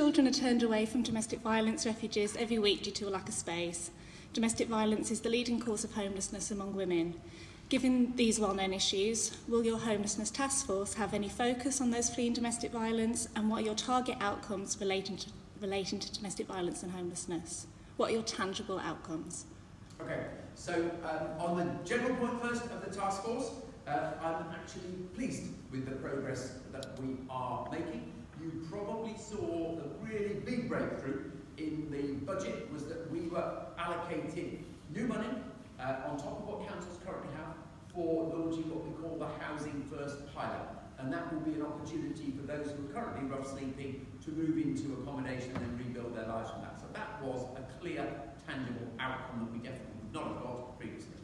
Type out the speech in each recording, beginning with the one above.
children are turned away from domestic violence refuges every week due to a lack of space. Domestic violence is the leading cause of homelessness among women. Given these well-known issues, will your homelessness task force have any focus on those fleeing domestic violence and what are your target outcomes relating to, relating to domestic violence and homelessness? What are your tangible outcomes? Okay, so um, on the general point first of the task force, uh, I'm actually pleased with the progress that we are making. You probably saw the really big breakthrough in the budget was that we were allocating new money uh, on top of what councils currently have for launching what we call the Housing First pilot. And that will be an opportunity for those who are currently rough sleeping to move into accommodation and rebuild their lives from that. So that was a clear, tangible outcome that we definitely would not have got previously.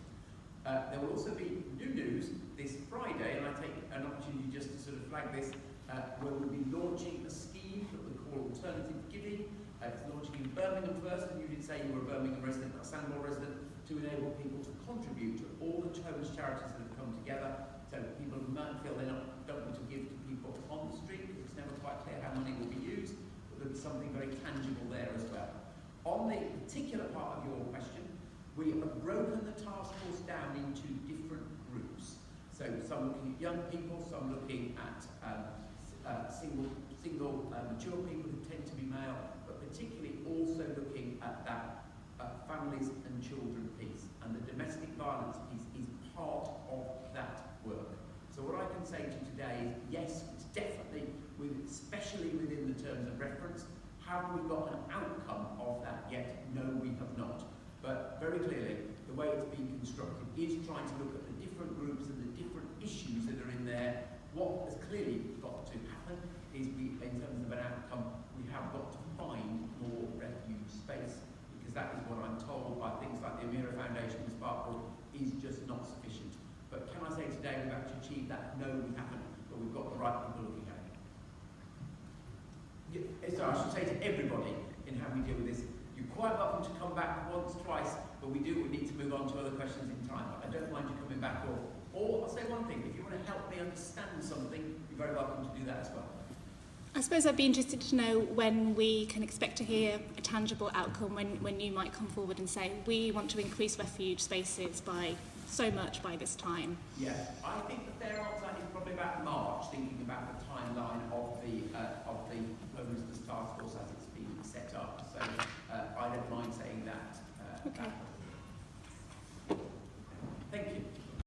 Uh, there will also be new news this Friday, and I take an opportunity just to sort of flag this, where we'll be launching a scheme that we call Alternative Giving. Uh, it's launching in Birmingham first, and you did say you were a Birmingham resident, a Sandwell resident, to enable people to contribute to all the homeless charities that have come together. So people might feel not don't want to give to people on the street because it's never quite clear how money will be used, but there'll be something very tangible there as well. On the particular part of your question, we have broken the task force down into different groups. So some looking at young people, some looking at um, uh, single, single uh, mature people who tend to be male, but particularly also looking at that uh, families and children piece. And the domestic violence piece is part of that work. So what I can say to you today is, yes, it's definitely, with, especially within the terms of reference, have we got an outcome of that yet? No, we have not. But very clearly, the way it's being constructed is trying to look at the different groups and the different issues that are in there. What has clearly got to happen is we, in terms of an outcome, we have got to find more refuge space because that is what I'm told by things like the Amira Foundation and Sparkle is just not sufficient. But can I say today we've actually achieved that? No, we haven't, but we've got the right people looking at it. Eh, so I should say to everybody in how we deal with this, you're quite welcome to come back once, twice, but we do we need to move on to other questions in time. I don't mind you coming back or, or I'll say one thing, if you want to help me understand something, you're very welcome to do that as well. I suppose I'd be interested to know when we can expect to hear a tangible outcome, when, when you might come forward and say, we want to increase refuge spaces by so much by this time. Yeah, I think the fair answer is probably about March, thinking about the timeline of the, uh, of the homelessness task force as it's been set up. So uh, I